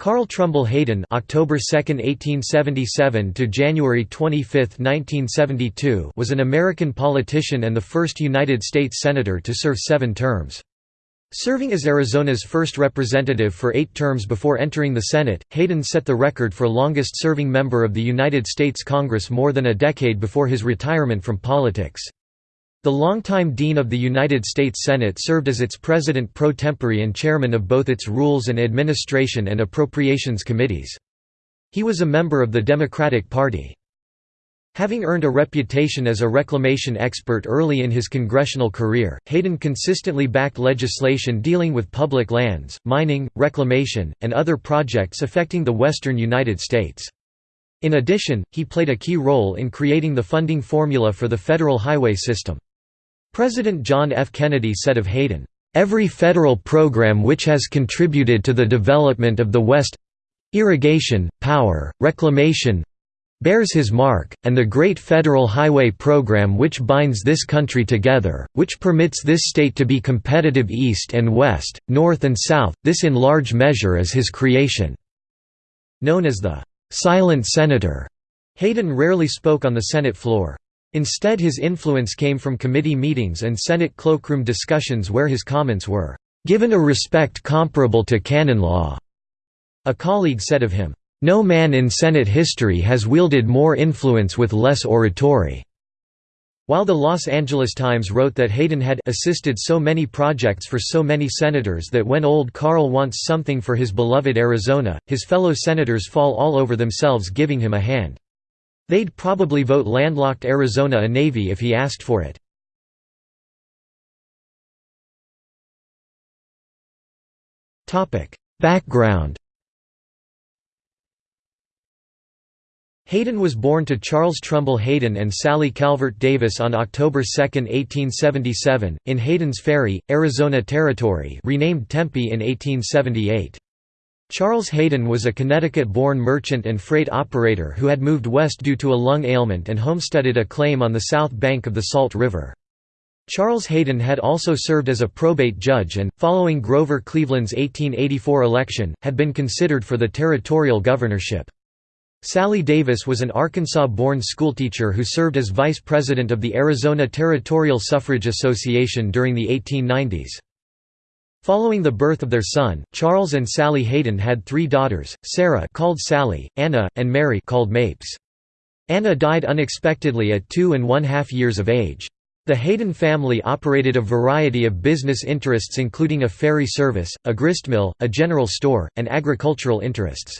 Carl Trumbull Hayden October 2, 1877 to January 25, 1972 was an American politician and the first United States Senator to serve seven terms. Serving as Arizona's first representative for eight terms before entering the Senate, Hayden set the record for longest-serving member of the United States Congress more than a decade before his retirement from politics. The longtime Dean of the United States Senate served as its president pro tempore and chairman of both its Rules and Administration and Appropriations Committees. He was a member of the Democratic Party. Having earned a reputation as a reclamation expert early in his congressional career, Hayden consistently backed legislation dealing with public lands, mining, reclamation, and other projects affecting the western United States. In addition, he played a key role in creating the funding formula for the federal highway system. President John F. Kennedy said of Hayden, "...every federal program which has contributed to the development of the West—irrigation, power, reclamation, bears his mark, and the great federal highway program which binds this country together, which permits this state to be competitive east and west, north and south, this in large measure is his creation." Known as the «silent senator», Hayden rarely spoke on the Senate floor. Instead his influence came from committee meetings and Senate cloakroom discussions where his comments were, "...given a respect comparable to canon law." A colleague said of him, "...no man in Senate history has wielded more influence with less oratory." While the Los Angeles Times wrote that Hayden had assisted so many projects for so many senators that when old Carl wants something for his beloved Arizona, his fellow senators fall all over themselves giving him a hand. They'd probably vote landlocked Arizona a navy if he asked for it. Background Hayden was born to Charles Trumbull Hayden and Sally Calvert Davis on October 2, 1877, in Hayden's Ferry, Arizona Territory renamed Tempe in 1878. Charles Hayden was a Connecticut-born merchant and freight operator who had moved west due to a lung ailment and homesteaded a claim on the south bank of the Salt River. Charles Hayden had also served as a probate judge and, following Grover Cleveland's 1884 election, had been considered for the territorial governorship. Sally Davis was an Arkansas-born schoolteacher who served as vice president of the Arizona Territorial Suffrage Association during the 1890s. Following the birth of their son, Charles and Sally Hayden had three daughters, Sarah called Sally, Anna, and Mary called Mapes. Anna died unexpectedly at two and one-half years of age. The Hayden family operated a variety of business interests including a ferry service, a gristmill, a general store, and agricultural interests.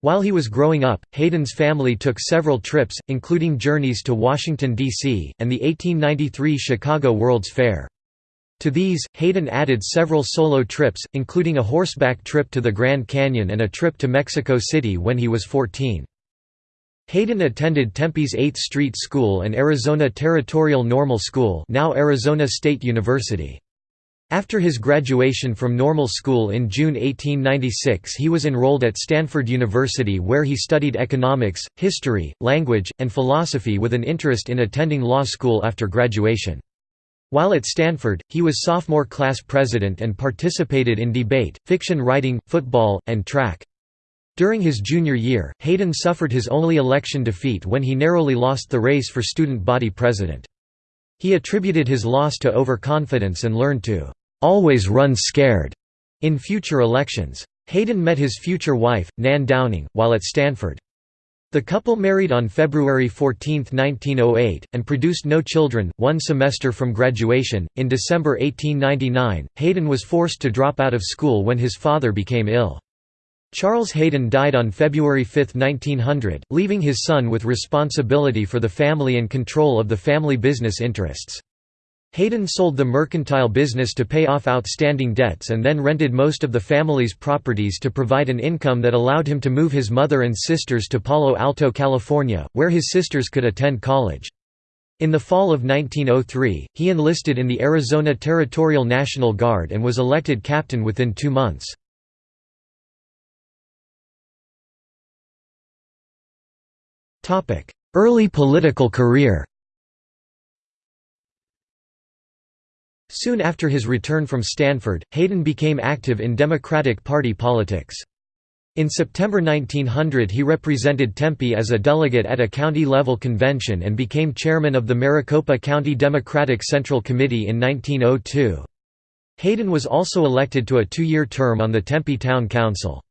While he was growing up, Hayden's family took several trips, including journeys to Washington, D.C., and the 1893 Chicago World's Fair. To these, Hayden added several solo trips, including a horseback trip to the Grand Canyon and a trip to Mexico City when he was 14. Hayden attended Tempe's 8th Street School and Arizona Territorial Normal School now Arizona State University. After his graduation from normal school in June 1896 he was enrolled at Stanford University where he studied economics, history, language, and philosophy with an interest in attending law school after graduation. While at Stanford, he was sophomore class president and participated in debate, fiction writing, football, and track. During his junior year, Hayden suffered his only election defeat when he narrowly lost the race for student body president. He attributed his loss to overconfidence and learned to "'always run scared' in future elections. Hayden met his future wife, Nan Downing, while at Stanford. The couple married on February 14, 1908, and produced no children. One semester from graduation, in December 1899, Hayden was forced to drop out of school when his father became ill. Charles Hayden died on February 5, 1900, leaving his son with responsibility for the family and control of the family business interests. Hayden sold the mercantile business to pay off outstanding debts and then rented most of the family's properties to provide an income that allowed him to move his mother and sisters to Palo Alto, California, where his sisters could attend college. In the fall of 1903, he enlisted in the Arizona Territorial National Guard and was elected captain within two months. Early political career Soon after his return from Stanford, Hayden became active in Democratic Party politics. In September 1900 he represented Tempe as a delegate at a county-level convention and became chairman of the Maricopa County Democratic Central Committee in 1902. Hayden was also elected to a two-year term on the Tempe Town Council.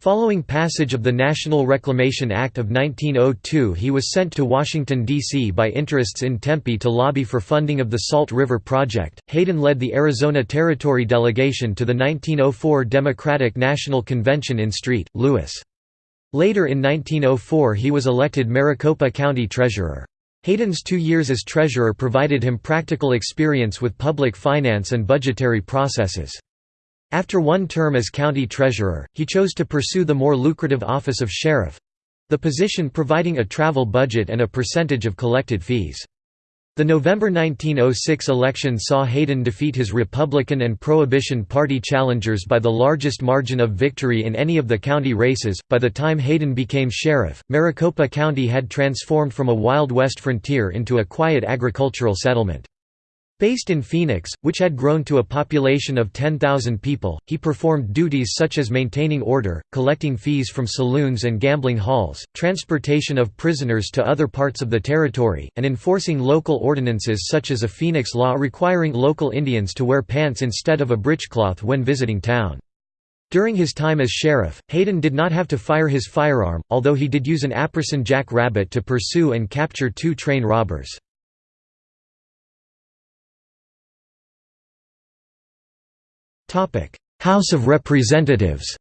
Following passage of the National Reclamation Act of 1902 he was sent to Washington, D.C. by interests in Tempe to lobby for funding of the Salt River Project. Hayden led the Arizona Territory delegation to the 1904 Democratic National Convention in St. Louis. Later in 1904 he was elected Maricopa County Treasurer. Hayden's two years as treasurer provided him practical experience with public finance and budgetary processes. After one term as county treasurer, he chose to pursue the more lucrative office of sheriff—the position providing a travel budget and a percentage of collected fees. The November 1906 election saw Hayden defeat his Republican and Prohibition Party challengers by the largest margin of victory in any of the county races. By the time Hayden became sheriff, Maricopa County had transformed from a Wild West frontier into a quiet agricultural settlement. Based in Phoenix, which had grown to a population of 10,000 people, he performed duties such as maintaining order, collecting fees from saloons and gambling halls, transportation of prisoners to other parts of the territory, and enforcing local ordinances such as a Phoenix law requiring local Indians to wear pants instead of a breechcloth when visiting town. During his time as sheriff, Hayden did not have to fire his firearm, although he did use an Apperson jack rabbit to pursue and capture two train robbers. House of Representatives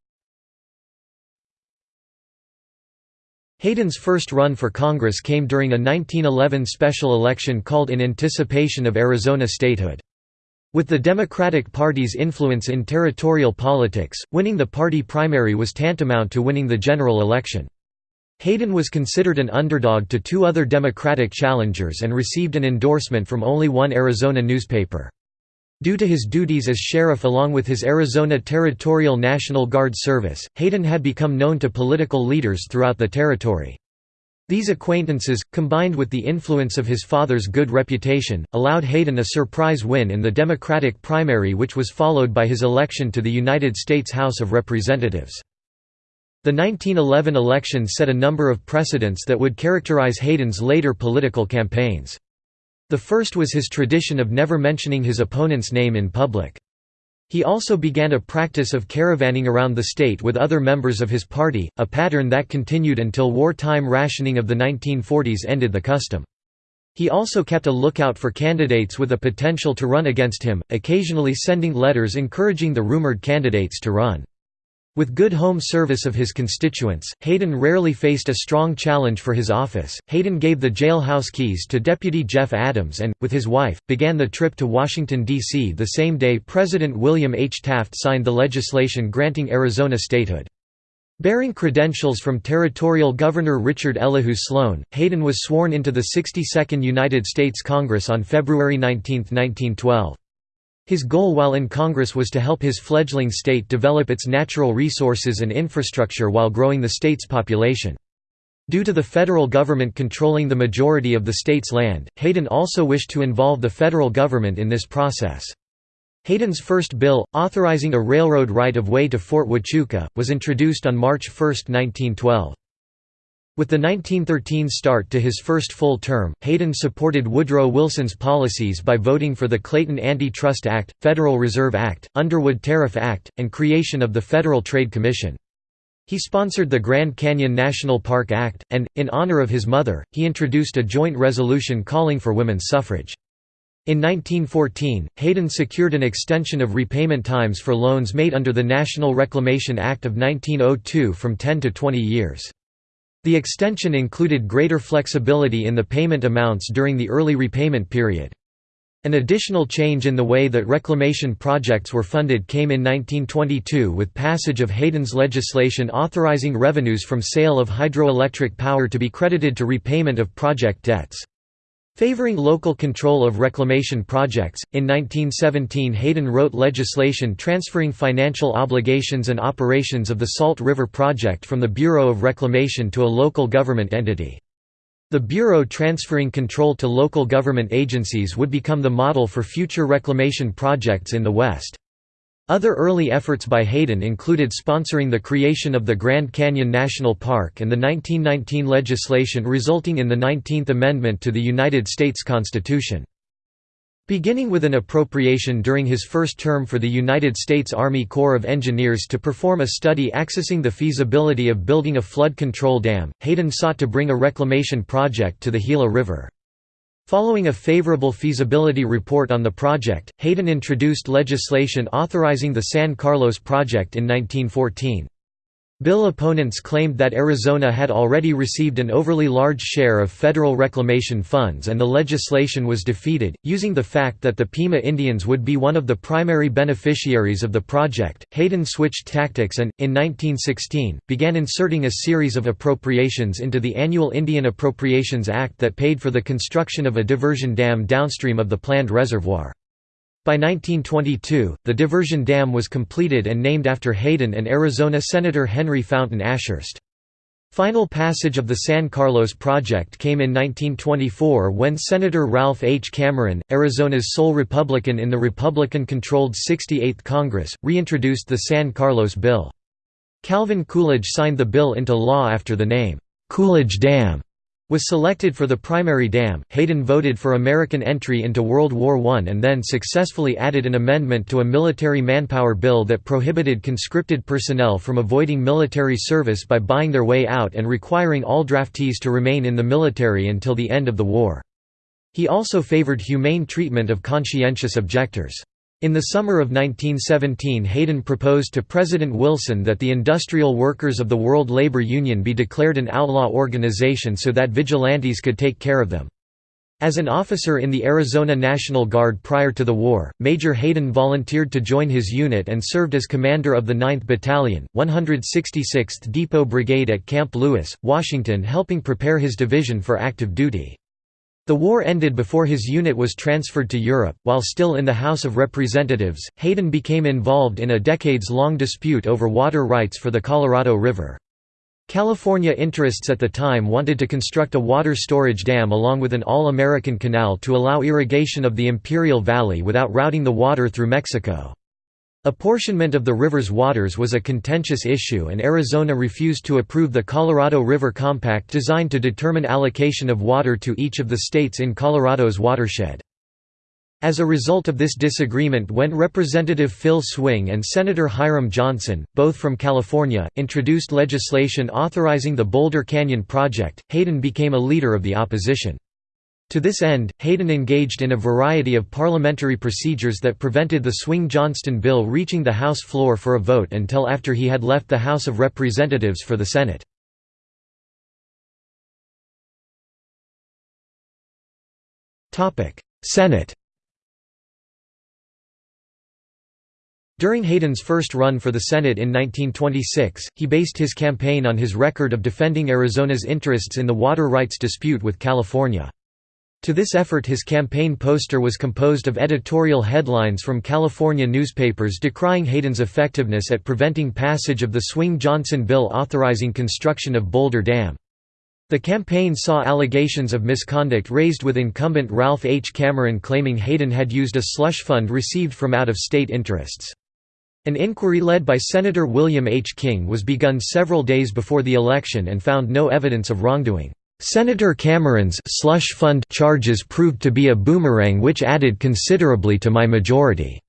Hayden's first run for Congress came during a 1911 special election called in anticipation of Arizona statehood. With the Democratic Party's influence in territorial politics, winning the party primary was tantamount to winning the general election. Hayden was considered an underdog to two other Democratic challengers and received an endorsement from only one Arizona newspaper. Due to his duties as sheriff along with his Arizona Territorial National Guard service, Hayden had become known to political leaders throughout the territory. These acquaintances, combined with the influence of his father's good reputation, allowed Hayden a surprise win in the Democratic primary which was followed by his election to the United States House of Representatives. The 1911 election set a number of precedents that would characterize Hayden's later political campaigns. The first was his tradition of never mentioning his opponent's name in public. He also began a practice of caravanning around the state with other members of his party, a pattern that continued until wartime rationing of the 1940s ended the custom. He also kept a lookout for candidates with a potential to run against him, occasionally sending letters encouraging the rumored candidates to run. With good home service of his constituents, Hayden rarely faced a strong challenge for his office. Hayden gave the jailhouse keys to Deputy Jeff Adams and, with his wife, began the trip to Washington, D.C. the same day President William H. Taft signed the legislation granting Arizona statehood. Bearing credentials from Territorial Governor Richard Elihu Sloan, Hayden was sworn into the 62nd United States Congress on February 19, 1912. His goal while in Congress was to help his fledgling state develop its natural resources and infrastructure while growing the state's population. Due to the federal government controlling the majority of the state's land, Hayden also wished to involve the federal government in this process. Hayden's first bill, authorizing a railroad right-of-way to Fort Huachuca, was introduced on March 1, 1912. With the 1913 start to his first full term, Hayden supported Woodrow Wilson's policies by voting for the Clayton Anti-Trust Act, Federal Reserve Act, Underwood Tariff Act, and creation of the Federal Trade Commission. He sponsored the Grand Canyon National Park Act, and, in honor of his mother, he introduced a joint resolution calling for women's suffrage. In 1914, Hayden secured an extension of repayment times for loans made under the National Reclamation Act of 1902 from 10 to 20 years. The extension included greater flexibility in the payment amounts during the early repayment period. An additional change in the way that reclamation projects were funded came in 1922 with passage of Hayden's legislation authorizing revenues from sale of hydroelectric power to be credited to repayment of project debts. Favoring local control of reclamation projects, in 1917 Hayden wrote legislation transferring financial obligations and operations of the Salt River Project from the Bureau of Reclamation to a local government entity. The Bureau transferring control to local government agencies would become the model for future reclamation projects in the West. Other early efforts by Hayden included sponsoring the creation of the Grand Canyon National Park and the 1919 legislation resulting in the 19th Amendment to the United States Constitution. Beginning with an appropriation during his first term for the United States Army Corps of Engineers to perform a study accessing the feasibility of building a flood control dam, Hayden sought to bring a reclamation project to the Gila River. Following a favorable feasibility report on the project, Hayden introduced legislation authorizing the San Carlos project in 1914. Bill opponents claimed that Arizona had already received an overly large share of federal reclamation funds and the legislation was defeated, using the fact that the Pima Indians would be one of the primary beneficiaries of the project. Hayden switched tactics and, in 1916, began inserting a series of appropriations into the annual Indian Appropriations Act that paid for the construction of a diversion dam downstream of the planned reservoir. By 1922, the diversion dam was completed and named after Hayden and Arizona Senator Henry Fountain Ashurst. Final passage of the San Carlos project came in 1924 when Senator Ralph H. Cameron, Arizona's sole Republican in the Republican-controlled 68th Congress, reintroduced the San Carlos Bill. Calvin Coolidge signed the bill into law after the name, "'Coolidge Dam' was selected for the primary dam. Hayden voted for American entry into World War I and then successfully added an amendment to a military manpower bill that prohibited conscripted personnel from avoiding military service by buying their way out and requiring all draftees to remain in the military until the end of the war. He also favored humane treatment of conscientious objectors. In the summer of 1917 Hayden proposed to President Wilson that the Industrial Workers of the World Labor Union be declared an outlaw organization so that vigilantes could take care of them. As an officer in the Arizona National Guard prior to the war, Major Hayden volunteered to join his unit and served as commander of the 9th Battalion, 166th Depot Brigade at Camp Lewis, Washington helping prepare his division for active duty. The war ended before his unit was transferred to Europe. While still in the House of Representatives, Hayden became involved in a decades long dispute over water rights for the Colorado River. California interests at the time wanted to construct a water storage dam along with an all-American canal to allow irrigation of the Imperial Valley without routing the water through Mexico. Apportionment of the river's waters was a contentious issue and Arizona refused to approve the Colorado River Compact designed to determine allocation of water to each of the states in Colorado's watershed. As a result of this disagreement when Representative Phil Swing and Senator Hiram Johnson, both from California, introduced legislation authorizing the Boulder Canyon Project, Hayden became a leader of the opposition. To this end, Hayden engaged in a variety of parliamentary procedures that prevented the Swing-Johnson bill reaching the House floor for a vote until after he had left the House of Representatives for the Senate. Senate During Hayden's first run for the Senate in 1926, he based his campaign on his record of defending Arizona's interests in the water rights dispute with California. To this effort his campaign poster was composed of editorial headlines from California newspapers decrying Hayden's effectiveness at preventing passage of the Swing-Johnson bill authorizing construction of Boulder Dam. The campaign saw allegations of misconduct raised with incumbent Ralph H. Cameron claiming Hayden had used a slush fund received from out-of-state interests. An inquiry led by Senator William H. King was begun several days before the election and found no evidence of wrongdoing. Senator Cameron's slush fund charges proved to be a boomerang which added considerably to my majority.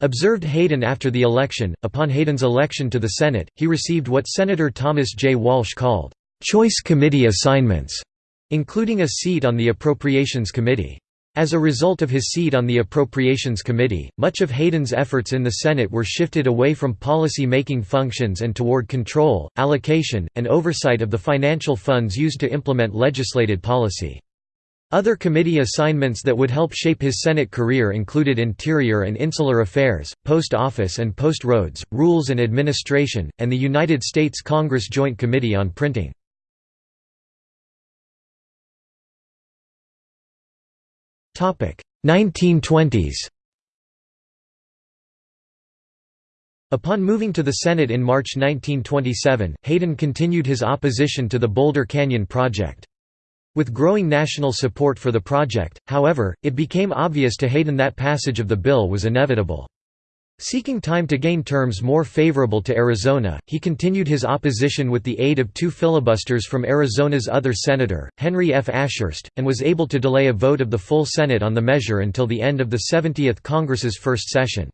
Observed Hayden after the election. Upon Hayden's election to the Senate, he received what Senator Thomas J. Walsh called choice committee assignments, including a seat on the Appropriations Committee. As a result of his seat on the Appropriations Committee, much of Hayden's efforts in the Senate were shifted away from policy-making functions and toward control, allocation, and oversight of the financial funds used to implement legislated policy. Other committee assignments that would help shape his Senate career included Interior and Insular Affairs, Post Office and Post Roads, Rules and Administration, and the United States Congress Joint Committee on Printing. 1920s Upon moving to the Senate in March 1927, Hayden continued his opposition to the Boulder Canyon project. With growing national support for the project, however, it became obvious to Hayden that passage of the bill was inevitable. Seeking time to gain terms more favorable to Arizona, he continued his opposition with the aid of two filibusters from Arizona's other senator, Henry F. Ashurst, and was able to delay a vote of the full Senate on the measure until the end of the 70th Congress's first session.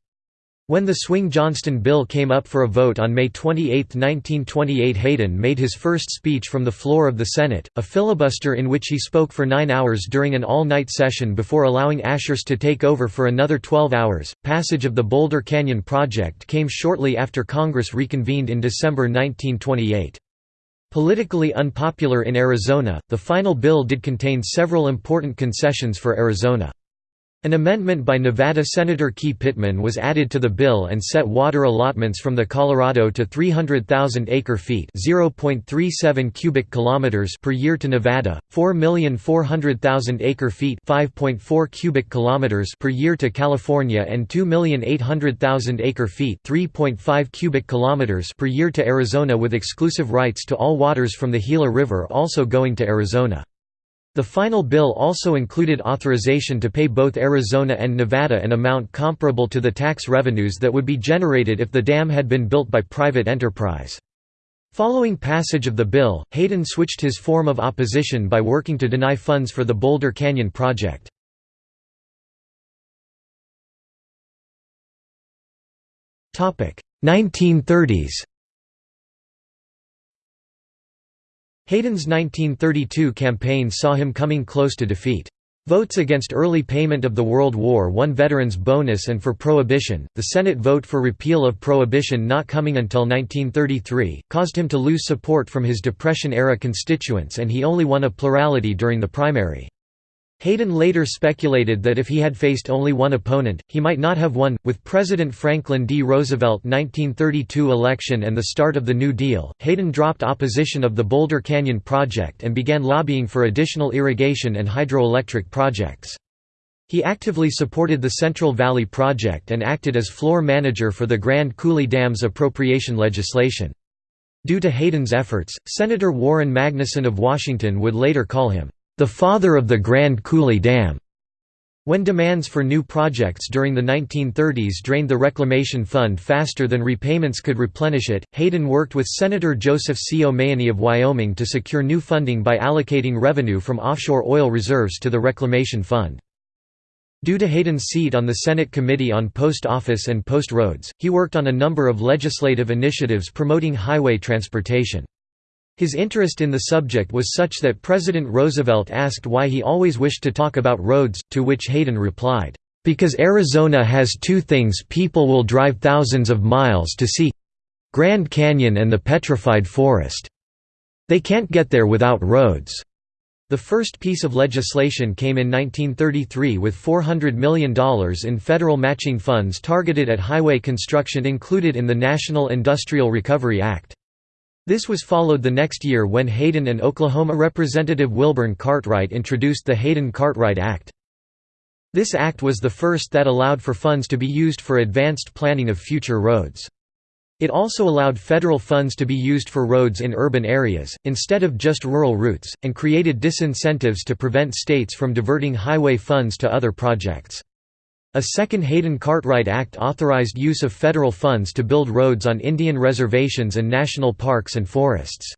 When the Swing-Johnson bill came up for a vote on May 28, 1928 Hayden made his first speech from the floor of the Senate, a filibuster in which he spoke for nine hours during an all-night session before allowing Ashurst to take over for another 12 hours. Passage of the Boulder Canyon Project came shortly after Congress reconvened in December 1928. Politically unpopular in Arizona, the final bill did contain several important concessions for Arizona. An amendment by Nevada Senator Key Pittman was added to the bill and set water allotments from the Colorado to 300,000 acre-feet (0.37 cubic kilometers) per year to Nevada, 4,400,000 acre-feet (5.4 cubic kilometers) per year to California and 2,800,000 acre-feet (3.5 cubic kilometers) per year to Arizona with exclusive rights to all waters from the Gila River also going to Arizona. The final bill also included authorization to pay both Arizona and Nevada an amount comparable to the tax revenues that would be generated if the dam had been built by private enterprise. Following passage of the bill, Hayden switched his form of opposition by working to deny funds for the Boulder Canyon project. Topic: 1930s. Hayden's 1932 campaign saw him coming close to defeat. Votes against early payment of the World War I veterans bonus and for prohibition, the Senate vote for repeal of prohibition not coming until 1933, caused him to lose support from his Depression-era constituents and he only won a plurality during the primary. Hayden later speculated that if he had faced only one opponent, he might not have won. With President Franklin D. Roosevelt 1932 election and the start of the New Deal, Hayden dropped opposition of the Boulder Canyon project and began lobbying for additional irrigation and hydroelectric projects. He actively supported the Central Valley Project and acted as floor manager for the Grand Coulee Dam's appropriation legislation. Due to Hayden's efforts, Senator Warren Magnuson of Washington would later call him the father of the Grand Coulee Dam. When demands for new projects during the 1930s drained the reclamation fund faster than repayments could replenish it, Hayden worked with Senator Joseph C. O'Mahoney of Wyoming to secure new funding by allocating revenue from offshore oil reserves to the reclamation fund. Due to Hayden's seat on the Senate Committee on Post Office and Post Roads, he worked on a number of legislative initiatives promoting highway transportation. His interest in the subject was such that President Roosevelt asked why he always wished to talk about roads, to which Hayden replied, "...because Arizona has two things people will drive thousands of miles to see—Grand Canyon and the Petrified Forest. They can't get there without roads." The first piece of legislation came in 1933 with $400 million in federal matching funds targeted at highway construction included in the National Industrial Recovery Act. This was followed the next year when Hayden and Oklahoma Representative Wilburn Cartwright introduced the Hayden-Cartwright Act. This act was the first that allowed for funds to be used for advanced planning of future roads. It also allowed federal funds to be used for roads in urban areas, instead of just rural routes, and created disincentives to prevent states from diverting highway funds to other projects. A second Hayden-Cartwright Act authorized use of federal funds to build roads on Indian reservations and national parks and forests.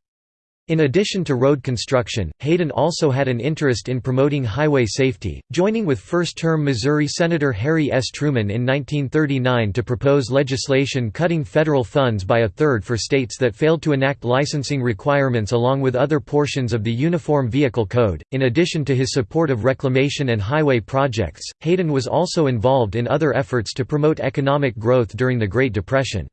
In addition to road construction, Hayden also had an interest in promoting highway safety, joining with first-term Missouri Senator Harry S. Truman in 1939 to propose legislation cutting federal funds by a third for states that failed to enact licensing requirements along with other portions of the Uniform Vehicle Code. In addition to his support of reclamation and highway projects, Hayden was also involved in other efforts to promote economic growth during the Great Depression.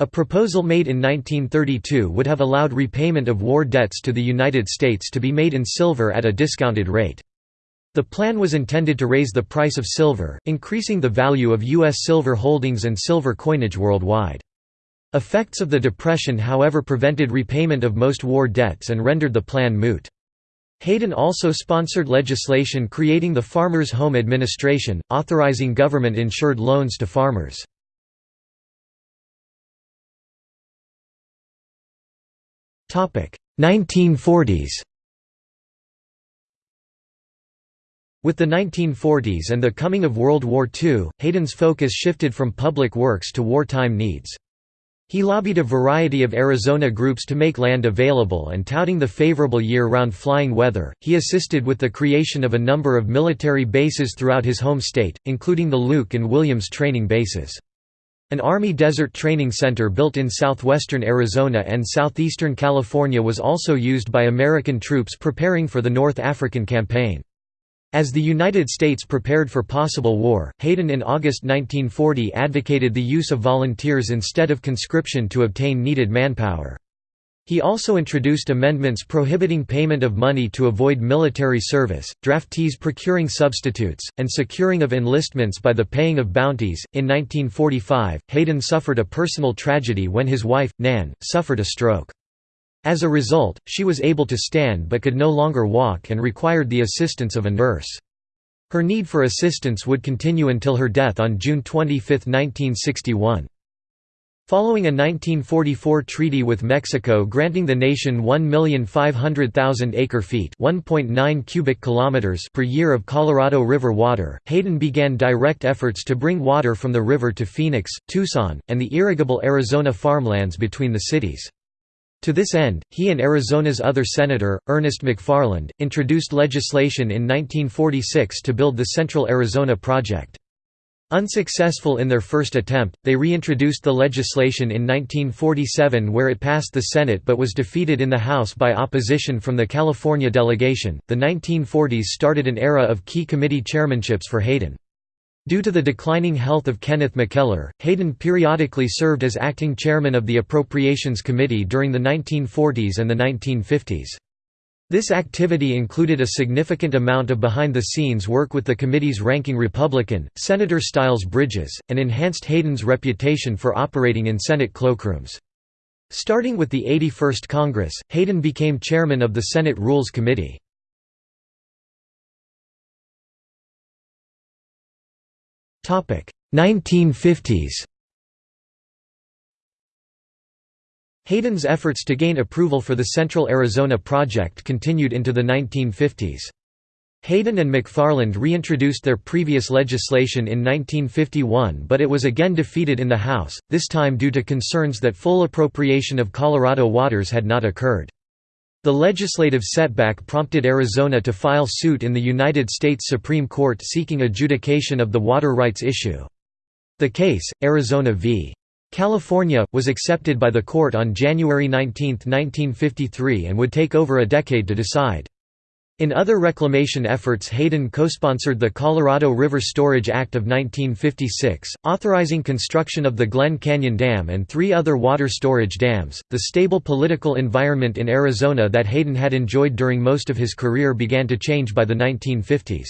A proposal made in 1932 would have allowed repayment of war debts to the United States to be made in silver at a discounted rate. The plan was intended to raise the price of silver, increasing the value of U.S. silver holdings and silver coinage worldwide. Effects of the Depression however prevented repayment of most war debts and rendered the plan moot. Hayden also sponsored legislation creating the Farmers' Home Administration, authorizing government-insured loans to farmers. 1940s With the 1940s and the coming of World War II, Hayden's focus shifted from public works to wartime needs. He lobbied a variety of Arizona groups to make land available and touting the favorable year-round flying weather, he assisted with the creation of a number of military bases throughout his home state, including the Luke and Williams training bases. An Army Desert Training Center built in southwestern Arizona and southeastern California was also used by American troops preparing for the North African Campaign. As the United States prepared for possible war, Hayden in August 1940 advocated the use of volunteers instead of conscription to obtain needed manpower. He also introduced amendments prohibiting payment of money to avoid military service, draftees procuring substitutes, and securing of enlistments by the paying of bounties. In 1945, Hayden suffered a personal tragedy when his wife, Nan, suffered a stroke. As a result, she was able to stand but could no longer walk and required the assistance of a nurse. Her need for assistance would continue until her death on June 25, 1961. Following a 1944 treaty with Mexico granting the nation 1,500,000 acre-feet (1.9 cubic kilometers) per year of Colorado River water, Hayden began direct efforts to bring water from the river to Phoenix, Tucson, and the irrigable Arizona farmlands between the cities. To this end, he and Arizona's other senator, Ernest McFarland, introduced legislation in 1946 to build the Central Arizona Project. Unsuccessful in their first attempt, they reintroduced the legislation in 1947 where it passed the Senate but was defeated in the House by opposition from the California delegation. The 1940s started an era of key committee chairmanships for Hayden. Due to the declining health of Kenneth McKellar, Hayden periodically served as acting chairman of the Appropriations Committee during the 1940s and the 1950s. This activity included a significant amount of behind-the-scenes work with the committee's ranking Republican, Senator Styles Bridges, and enhanced Hayden's reputation for operating in Senate cloakrooms. Starting with the 81st Congress, Hayden became chairman of the Senate Rules Committee. Topic 1950s Hayden's efforts to gain approval for the Central Arizona Project continued into the 1950s. Hayden and McFarland reintroduced their previous legislation in 1951 but it was again defeated in the House, this time due to concerns that full appropriation of Colorado waters had not occurred. The legislative setback prompted Arizona to file suit in the United States Supreme Court seeking adjudication of the water rights issue. The case, Arizona v. California, was accepted by the court on January 19, 1953 and would take over a decade to decide. In other reclamation efforts Hayden co-sponsored the Colorado River Storage Act of 1956, authorizing construction of the Glen Canyon Dam and three other water storage dams. The stable political environment in Arizona that Hayden had enjoyed during most of his career began to change by the 1950s.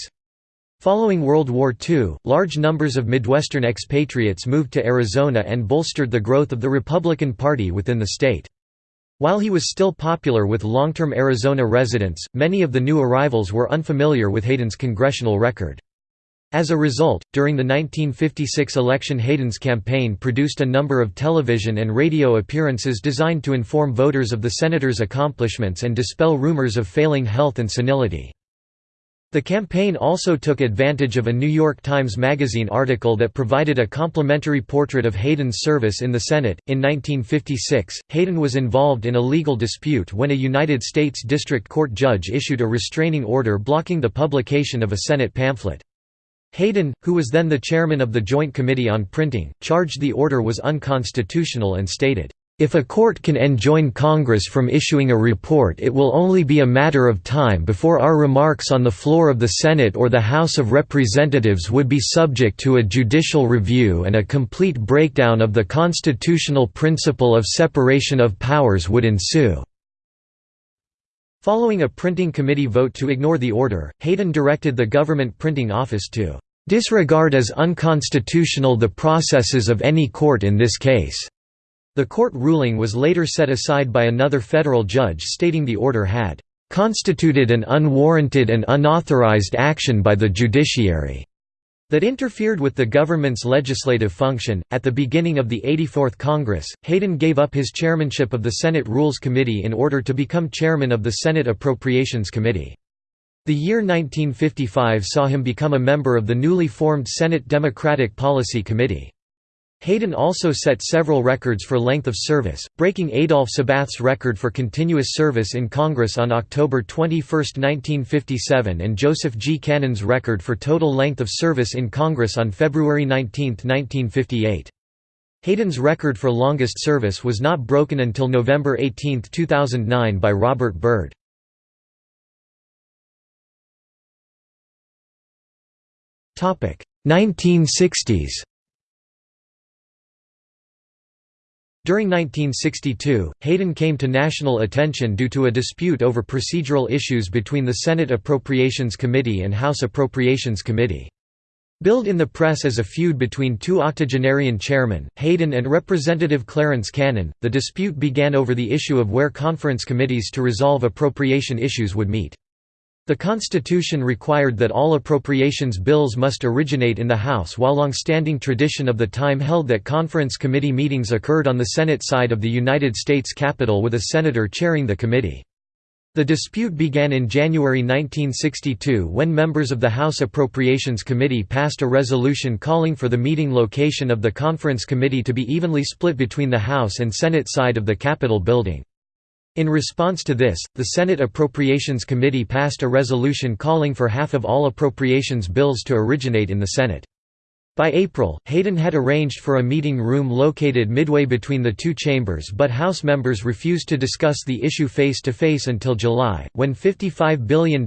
Following World War II, large numbers of Midwestern expatriates moved to Arizona and bolstered the growth of the Republican Party within the state. While he was still popular with long-term Arizona residents, many of the new arrivals were unfamiliar with Hayden's congressional record. As a result, during the 1956 election Hayden's campaign produced a number of television and radio appearances designed to inform voters of the senator's accomplishments and dispel rumors of failing health and senility. The campaign also took advantage of a New York Times Magazine article that provided a complimentary portrait of Hayden's service in the Senate. In 1956, Hayden was involved in a legal dispute when a United States District Court judge issued a restraining order blocking the publication of a Senate pamphlet. Hayden, who was then the chairman of the Joint Committee on Printing, charged the order was unconstitutional and stated, if a court can enjoin Congress from issuing a report it will only be a matter of time before our remarks on the floor of the Senate or the House of Representatives would be subject to a judicial review and a complete breakdown of the constitutional principle of separation of powers would ensue. Following a printing committee vote to ignore the order, Hayden directed the government printing office to "...disregard as unconstitutional the processes of any court in this case." The court ruling was later set aside by another federal judge stating the order had "...constituted an unwarranted and unauthorized action by the judiciary." that interfered with the government's legislative function. At the beginning of the 84th Congress, Hayden gave up his chairmanship of the Senate Rules Committee in order to become chairman of the Senate Appropriations Committee. The year 1955 saw him become a member of the newly formed Senate Democratic Policy Committee. Hayden also set several records for length of service, breaking Adolph Sabath's record for continuous service in Congress on October 21, 1957 and Joseph G. Cannon's record for total length of service in Congress on February 19, 1958. Hayden's record for longest service was not broken until November 18, 2009 by Robert Byrd. Topic 1960s During 1962, Hayden came to national attention due to a dispute over procedural issues between the Senate Appropriations Committee and House Appropriations Committee. Billed in the press as a feud between two octogenarian chairmen, Hayden and Representative Clarence Cannon, the dispute began over the issue of where conference committees to resolve appropriation issues would meet. The Constitution required that all appropriations bills must originate in the House while long-standing tradition of the time held that conference committee meetings occurred on the Senate side of the United States Capitol with a senator chairing the committee. The dispute began in January 1962 when members of the House Appropriations Committee passed a resolution calling for the meeting location of the conference committee to be evenly split between the House and Senate side of the Capitol building. In response to this, the Senate Appropriations Committee passed a resolution calling for half of all appropriations bills to originate in the Senate. By April, Hayden had arranged for a meeting room located midway between the two chambers but House members refused to discuss the issue face-to-face -face until July, when $55 billion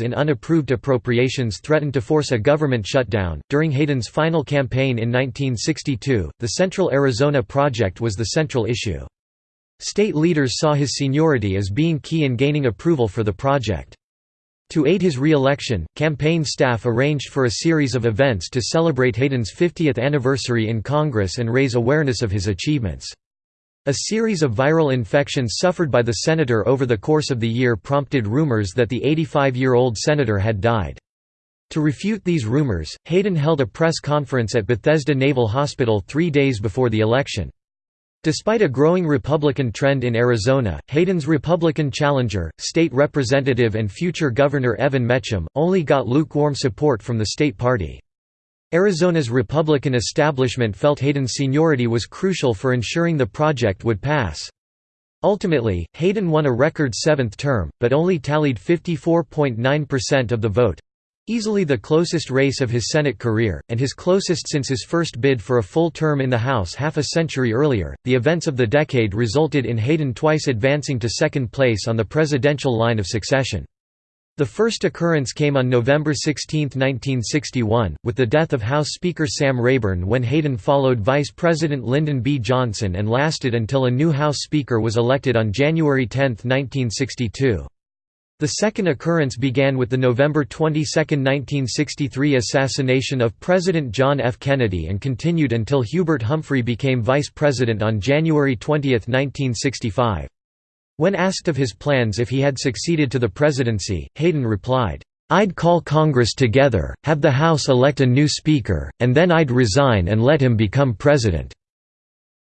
in unapproved appropriations threatened to force a government shutdown. During Hayden's final campaign in 1962, the Central Arizona Project was the central issue. State leaders saw his seniority as being key in gaining approval for the project. To aid his re-election, campaign staff arranged for a series of events to celebrate Hayden's 50th anniversary in Congress and raise awareness of his achievements. A series of viral infections suffered by the senator over the course of the year prompted rumors that the 85-year-old senator had died. To refute these rumors, Hayden held a press conference at Bethesda Naval Hospital three days before the election. Despite a growing Republican trend in Arizona, Hayden's Republican challenger, state representative and future Governor Evan Mecham, only got lukewarm support from the state party. Arizona's Republican establishment felt Hayden's seniority was crucial for ensuring the project would pass. Ultimately, Hayden won a record seventh term, but only tallied 54.9% of the vote, Easily the closest race of his Senate career, and his closest since his first bid for a full term in the House half a century earlier, the events of the decade resulted in Hayden twice advancing to second place on the presidential line of succession. The first occurrence came on November 16, 1961, with the death of House Speaker Sam Rayburn when Hayden followed Vice President Lyndon B. Johnson and lasted until a new House Speaker was elected on January 10, 1962. The second occurrence began with the November 22, 1963 assassination of President John F. Kennedy and continued until Hubert Humphrey became vice president on January 20, 1965. When asked of his plans if he had succeeded to the presidency, Hayden replied, "'I'd call Congress together, have the House elect a new Speaker, and then I'd resign and let him become president."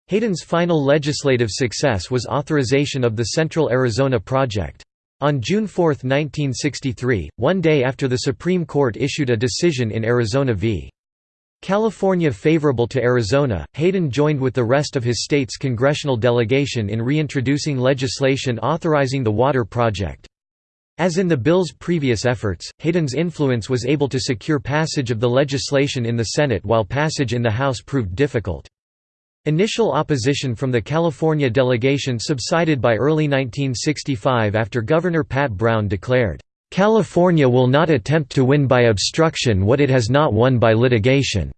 Hayden's final legislative success was authorization of the Central Arizona Project. On June 4, 1963, one day after the Supreme Court issued a decision in Arizona v. California favorable to Arizona, Hayden joined with the rest of his state's congressional delegation in reintroducing legislation authorizing the water project. As in the bill's previous efforts, Hayden's influence was able to secure passage of the legislation in the Senate while passage in the House proved difficult. Initial opposition from the California delegation subsided by early 1965 after Governor Pat Brown declared, "...California will not attempt to win by obstruction what it has not won by litigation."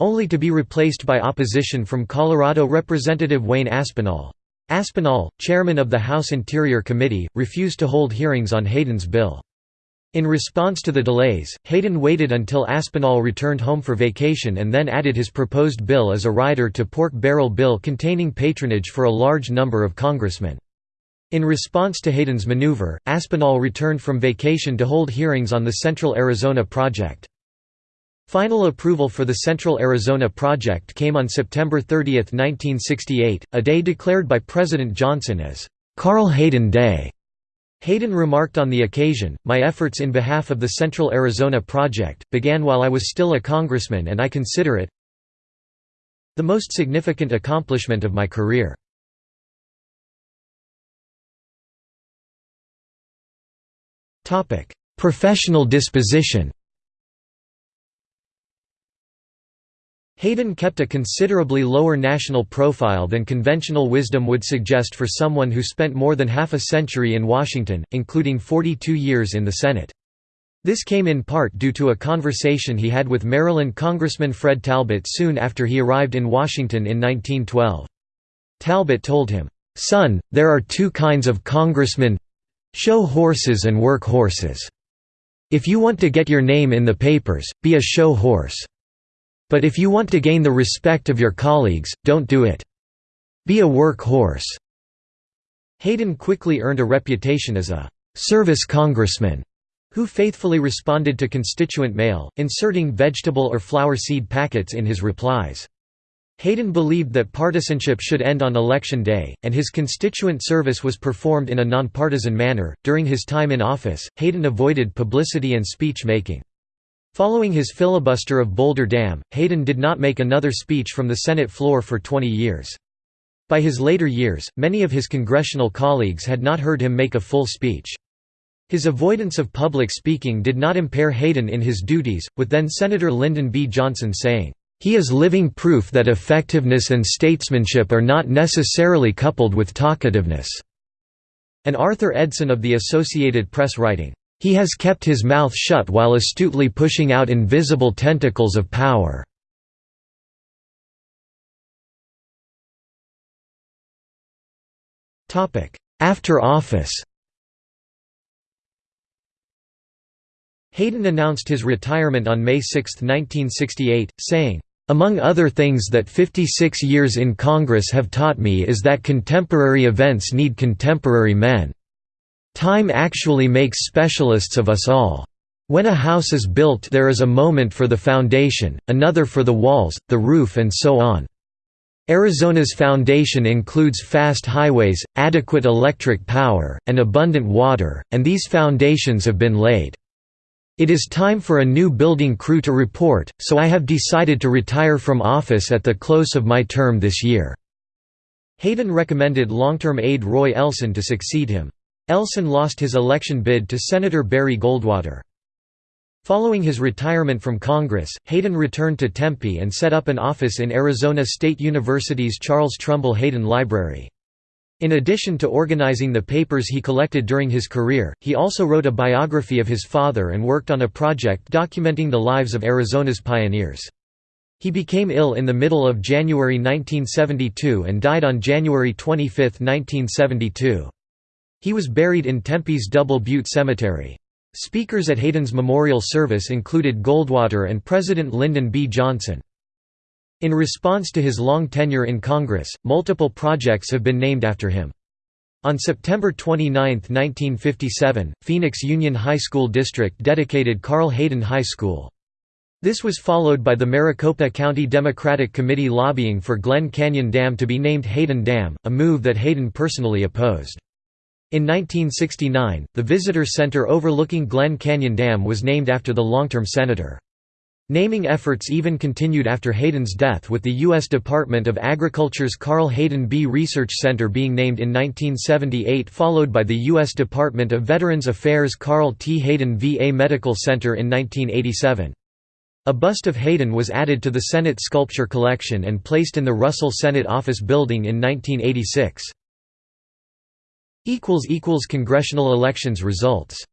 only to be replaced by opposition from Colorado Representative Wayne Aspinall. Aspinall, chairman of the House Interior Committee, refused to hold hearings on Hayden's bill. In response to the delays, Hayden waited until Aspinall returned home for vacation and then added his proposed bill as a rider to pork barrel bill containing patronage for a large number of congressmen. In response to Hayden's maneuver, Aspinall returned from vacation to hold hearings on the Central Arizona Project. Final approval for the Central Arizona Project came on September 30, 1968, a day declared by President Johnson as Carl Hayden Day. Hayden remarked on the occasion, My efforts in behalf of the Central Arizona Project, began while I was still a congressman and I consider it the most significant accomplishment of my career. Professional disposition Hayden kept a considerably lower national profile than conventional wisdom would suggest for someone who spent more than half a century in Washington, including 42 years in the Senate. This came in part due to a conversation he had with Maryland Congressman Fred Talbott soon after he arrived in Washington in 1912. Talbott told him, "'Son, there are two kinds of congressmen—show horses and work horses. If you want to get your name in the papers, be a show horse. But if you want to gain the respect of your colleagues, don't do it. Be a workhorse." Hayden quickly earned a reputation as a «service congressman» who faithfully responded to constituent mail, inserting vegetable or flower seed packets in his replies. Hayden believed that partisanship should end on election day, and his constituent service was performed in a nonpartisan manner. During his time in office, Hayden avoided publicity and speech making. Following his filibuster of Boulder Dam, Hayden did not make another speech from the Senate floor for 20 years. By his later years, many of his congressional colleagues had not heard him make a full speech. His avoidance of public speaking did not impair Hayden in his duties, with then-Senator Lyndon B. Johnson saying, "...he is living proof that effectiveness and statesmanship are not necessarily coupled with talkativeness." And Arthur Edson of the Associated Press writing, he has kept his mouth shut while astutely pushing out invisible tentacles of power. After office Hayden announced his retirement on May 6, 1968, saying, among other things that 56 years in Congress have taught me is that contemporary events need contemporary men. Time actually makes specialists of us all. When a house is built there is a moment for the foundation, another for the walls, the roof and so on. Arizona's foundation includes fast highways, adequate electric power, and abundant water, and these foundations have been laid. It is time for a new building crew to report, so I have decided to retire from office at the close of my term this year." Hayden recommended long-term aide Roy Elson to succeed him. Elson lost his election bid to Senator Barry Goldwater. Following his retirement from Congress, Hayden returned to Tempe and set up an office in Arizona State University's Charles Trumbull Hayden Library. In addition to organizing the papers he collected during his career, he also wrote a biography of his father and worked on a project documenting the lives of Arizona's pioneers. He became ill in the middle of January 1972 and died on January 25, 1972. He was buried in Tempe's Double Butte Cemetery. Speakers at Hayden's memorial service included Goldwater and President Lyndon B. Johnson. In response to his long tenure in Congress, multiple projects have been named after him. On September 29, 1957, Phoenix Union High School District dedicated Carl Hayden High School. This was followed by the Maricopa County Democratic Committee lobbying for Glen Canyon Dam to be named Hayden Dam, a move that Hayden personally opposed. In 1969, the visitor center overlooking Glen Canyon Dam was named after the long-term senator. Naming efforts even continued after Hayden's death with the U.S. Department of Agriculture's Carl Hayden Bee Research Center being named in 1978 followed by the U.S. Department of Veterans Affairs Carl T. Hayden VA Medical Center in 1987. A bust of Hayden was added to the Senate sculpture collection and placed in the Russell Senate Office Building in 1986. Congressional elections results